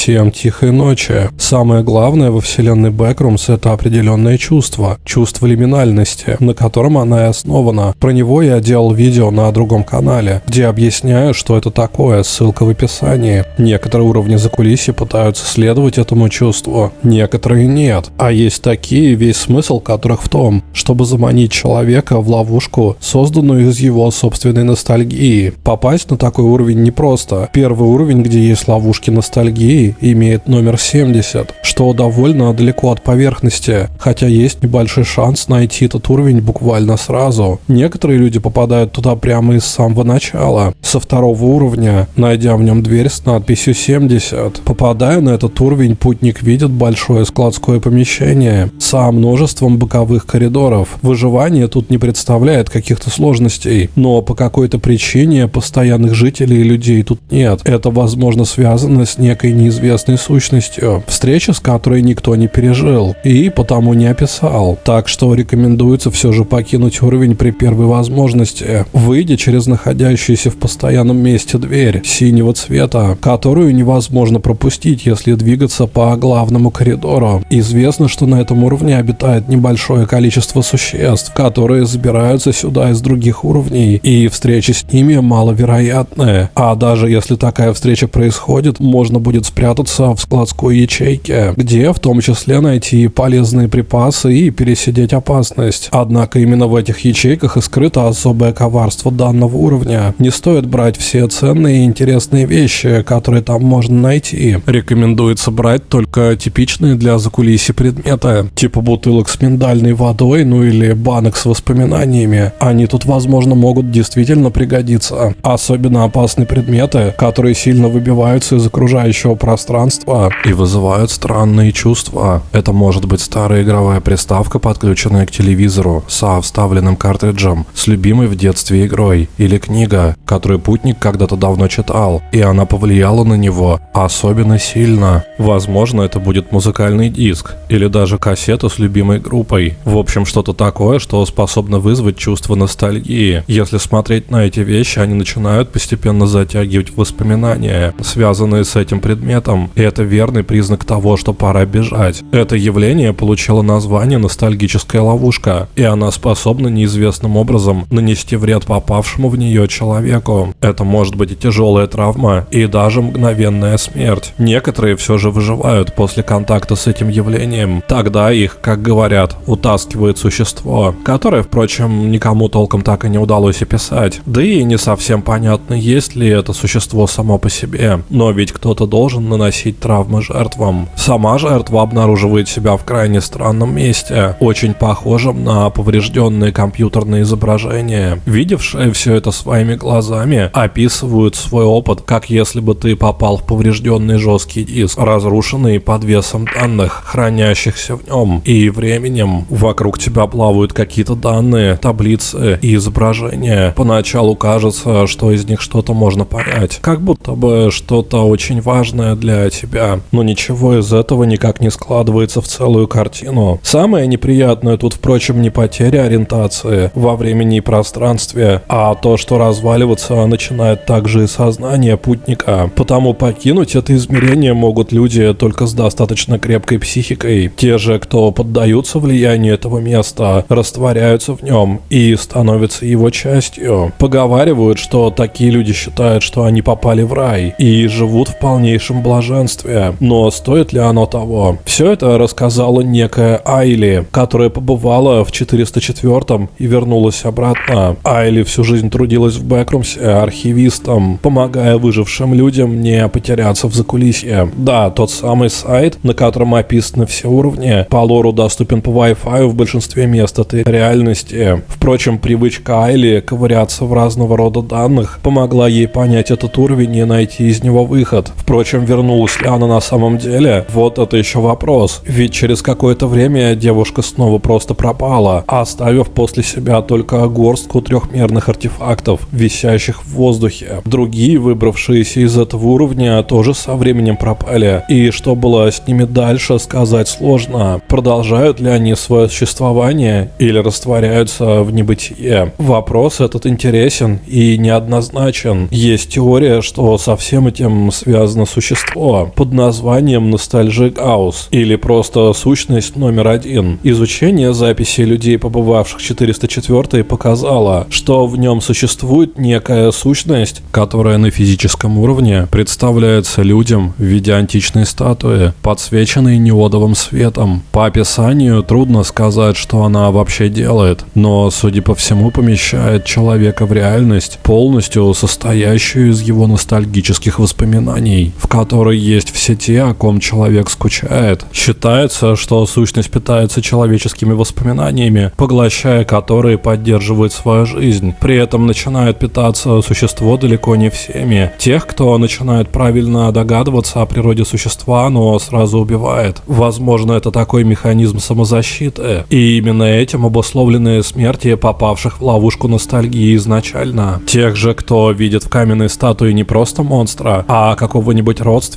Всем тихой ночи. Самое главное во вселенной Backrooms это определенное чувство. Чувство лиминальности, на котором она и основана. Про него я делал видео на другом канале, где объясняю, что это такое, ссылка в описании. Некоторые уровни закулисья пытаются следовать этому чувству, некоторые нет. А есть такие, весь смысл которых в том, чтобы заманить человека в ловушку, созданную из его собственной ностальгии. Попасть на такой уровень непросто. Первый уровень, где есть ловушки ностальгии, имеет номер 70, что довольно далеко от поверхности, хотя есть небольшой шанс найти этот уровень буквально сразу. Некоторые люди попадают туда прямо из самого начала, со второго уровня, найдя в нем дверь с надписью 70. Попадая на этот уровень, путник видит большое складское помещение со множеством боковых коридоров. Выживание тут не представляет каких-то сложностей, но по какой-то причине постоянных жителей и людей тут нет. Это возможно связано с некой неизвестной неизвестной сущностью, встреча с которой никто не пережил и потому не описал. Так что рекомендуется все же покинуть уровень при первой возможности, выйдя через находящуюся в постоянном месте дверь синего цвета, которую невозможно пропустить, если двигаться по главному коридору. Известно, что на этом уровне обитает небольшое количество существ, которые забираются сюда из других уровней, и встречи с ними маловероятны. А даже если такая встреча происходит, можно будет спрятаться спрятаться в складской ячейке, где в том числе найти полезные припасы и пересидеть опасность. Однако именно в этих ячейках и скрыто особое коварство данного уровня. Не стоит брать все ценные и интересные вещи, которые там можно найти. Рекомендуется брать только типичные для закулисья предметы, типа бутылок с миндальной водой, ну или банок с воспоминаниями. Они тут, возможно, могут действительно пригодиться. Особенно опасные предметы, которые сильно выбиваются из окружающего пространства пространства и вызывают странные чувства. Это может быть старая игровая приставка, подключенная к телевизору, со вставленным картриджем, с любимой в детстве игрой, или книга, которую путник когда-то давно читал, и она повлияла на него особенно сильно. Возможно, это будет музыкальный диск, или даже кассета с любимой группой. В общем, что-то такое, что способно вызвать чувство ностальгии. Если смотреть на эти вещи, они начинают постепенно затягивать воспоминания, связанные с этим предметом, предметом, и это верный признак того, что пора бежать. Это явление получило название «ностальгическая ловушка», и она способна неизвестным образом нанести вред попавшему в нее человеку. Это может быть и тяжелая травма, и даже мгновенная смерть. Некоторые все же выживают после контакта с этим явлением. Тогда их, как говорят, утаскивает существо, которое, впрочем, никому толком так и не удалось описать. Да и не совсем понятно, есть ли это существо само по себе. Но ведь кто-то должен наносить травмы жертвам. Сама жертва обнаруживает себя в крайне странном месте, очень похожем на поврежденные компьютерные изображения. Видевшие все это своими глазами описывают свой опыт, как если бы ты попал в поврежденный жесткий диск, разрушенный под весом данных, хранящихся в нем, и временем вокруг тебя плавают какие-то данные, таблицы и изображения. Поначалу кажется, что из них что-то можно понять, как будто бы что-то очень важное для тебя, но ничего из этого никак не складывается в целую картину. Самое неприятное тут, впрочем, не потеря ориентации во времени и пространстве, а то, что разваливаться начинает также и сознание путника. Потому покинуть это измерение могут люди только с достаточно крепкой психикой. Те же, кто поддаются влиянию этого места, растворяются в нем и становятся его частью. Поговаривают, что такие люди считают, что они попали в рай и живут в полнейшем блаженстве. Но стоит ли оно того? Все это рассказала некая Айли, которая побывала в 404 и вернулась обратно. Айли всю жизнь трудилась в Бэкрумсе архивистом, помогая выжившим людям не потеряться в закулисье. Да, тот самый сайт, на котором описаны все уровни, по лору доступен по Wi-Fi в большинстве мест этой реальности. Впрочем, привычка Айли ковыряться в разного рода данных помогла ей понять этот уровень и найти из него выход. Впрочем, вернуться вернулась ли она на самом деле? Вот это еще вопрос. Ведь через какое-то время девушка снова просто пропала, оставив после себя только горстку трехмерных артефактов, висящих в воздухе. Другие, выбравшиеся из этого уровня, тоже со временем пропали. И что было с ними дальше, сказать сложно. Продолжают ли они свое существование или растворяются в небытие? Вопрос этот интересен и неоднозначен. Есть теория, что со всем этим связано существо существо под названием Nostalgic House или просто сущность номер один. Изучение записей людей, побывавших 404 показало, что в нем существует некая сущность, которая на физическом уровне представляется людям в виде античной статуи, подсвеченной неодовым светом. По описанию трудно сказать, что она вообще делает, но, судя по всему, помещает человека в реальность, полностью состоящую из его ностальгических воспоминаний, в которой есть все те, о ком человек скучает. Считается, что сущность питается человеческими воспоминаниями, поглощая которые поддерживает свою жизнь. При этом начинает питаться существо далеко не всеми. Тех, кто начинает правильно догадываться о природе существа, но сразу убивает. Возможно, это такой механизм самозащиты. И именно этим обусловлены смерти попавших в ловушку ностальгии изначально. Тех же, кто видит в каменной статуе не просто монстра, а какого-нибудь родственника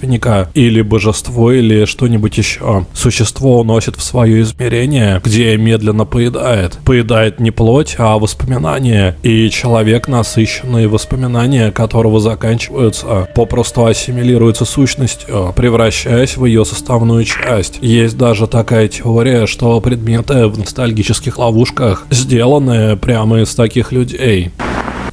или божество или что-нибудь еще. Существо уносит в свое измерение, где медленно поедает. Поедает не плоть, а воспоминания. И человек, насыщенный воспоминания которого заканчиваются, попросту ассимилируется сущностью, превращаясь в ее составную часть. Есть даже такая теория, что предметы в ностальгических ловушках сделаны прямо из таких людей.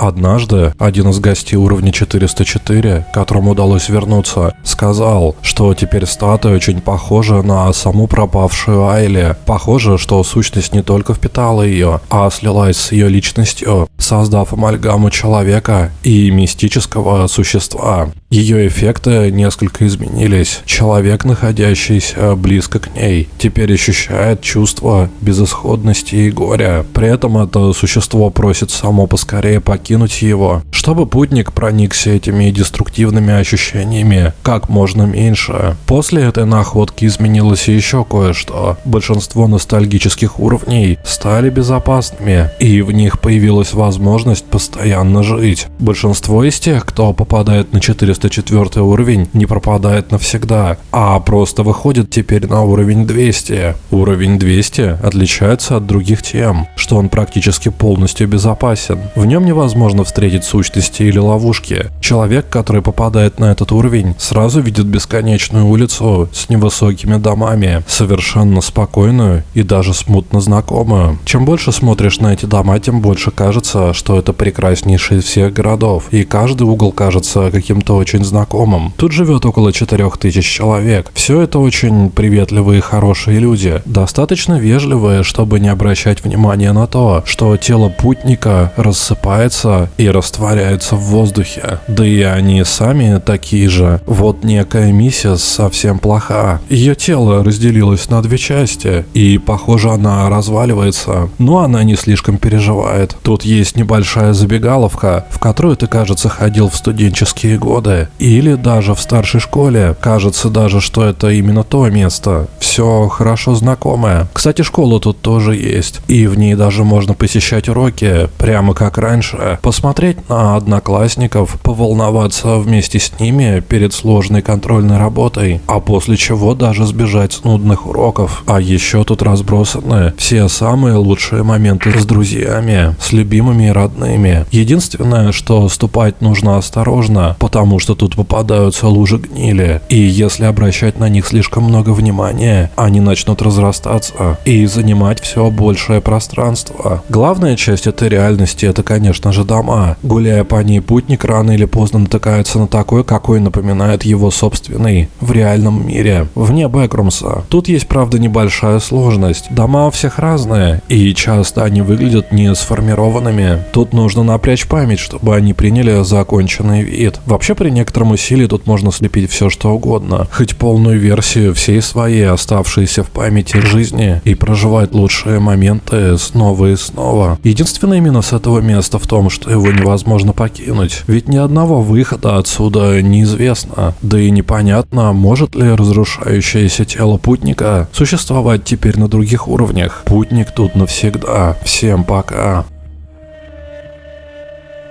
Однажды один из гостей уровня 404, которому удалось вернуться, сказал, что теперь статуя очень похожа на саму пропавшую Айли. Похоже, что сущность не только впитала ее, а слилась с ее личностью, создав амальгаму человека и мистического существа. Ее эффекты несколько изменились. Человек, находящийся близко к ней, теперь ощущает чувство безысходности и горя. При этом это существо просит само поскорее покинуть его, чтобы путник проникся этими деструктивными ощущениями как можно меньше. После этой находки изменилось еще кое-что. Большинство ностальгических уровней стали безопасными, и в них появилась возможность постоянно жить. Большинство из тех, кто попадает на 400 404 уровень не пропадает навсегда, а просто выходит теперь на уровень 200. Уровень 200 отличается от других тем, что он практически полностью безопасен. В нем невозможно встретить сущности или ловушки. Человек, который попадает на этот уровень, сразу видит бесконечную улицу с невысокими домами, совершенно спокойную и даже смутно знакомую. Чем больше смотришь на эти дома, тем больше кажется, что это прекраснейший из всех городов, и каждый угол кажется каким-то очень знакомым. Тут живет около 4000 человек. Все это очень приветливые и хорошие люди. Достаточно вежливые, чтобы не обращать внимания на то, что тело путника рассыпается и растворяется в воздухе. Да и они сами такие же. Вот некая миссис совсем плоха. Ее тело разделилось на две части, и похоже она разваливается. Но она не слишком переживает. Тут есть небольшая забегаловка, в которую ты, кажется, ходил в студенческие годы или даже в старшей школе. Кажется даже, что это именно то место. Все хорошо знакомое. Кстати, школа тут тоже есть. И в ней даже можно посещать уроки, прямо как раньше. Посмотреть на одноклассников, поволноваться вместе с ними перед сложной контрольной работой. А после чего даже сбежать с нудных уроков. А еще тут разбросаны все самые лучшие моменты с друзьями, с любимыми и родными. Единственное, что ступать нужно осторожно, потому что тут попадаются лужи гнили, и если обращать на них слишком много внимания, они начнут разрастаться и занимать все большее пространство. Главная часть этой реальности это, конечно же, дома. Гуляя по ней, путник рано или поздно натыкается на такой, какой напоминает его собственный в реальном мире, вне Бэкрумса. Тут есть, правда, небольшая сложность. Дома у всех разные, и часто они выглядят не сформированными. Тут нужно напрячь память, чтобы они приняли законченный вид. Вообще, при некотором усилии тут можно слепить все что угодно. Хоть полную версию всей своей оставшейся в памяти жизни и проживать лучшие моменты снова и снова. Единственный минус этого места в том, что его невозможно покинуть. Ведь ни одного выхода отсюда неизвестно. Да и непонятно, может ли разрушающееся тело путника существовать теперь на других уровнях. Путник тут навсегда. Всем пока.